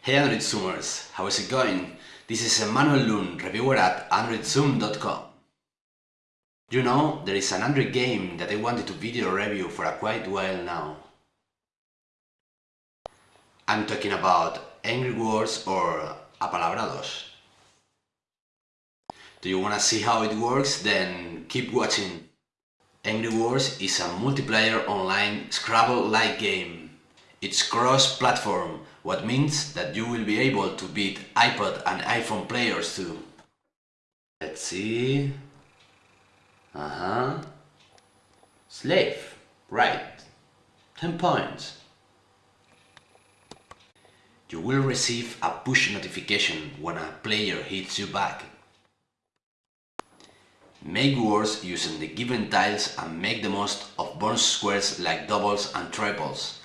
Hey Android Zoomers, how is it going? This is Emmanuel Lun, reviewer at AndroidZoom.com. You know, there is an Android game that I wanted to video review for a quite while now. I'm talking about Angry Words or Apalabrados. Do you wanna see how it works? Then keep watching. Angry Words is a multiplayer online Scrabble-like game. It's cross-platform, what means that you will be able to beat iPod and iPhone players too. Let's see... Uh-huh... Slave, right. 10 points. You will receive a push notification when a player hits you back. Make words using the given tiles and make the most of bonus squares like doubles and triples.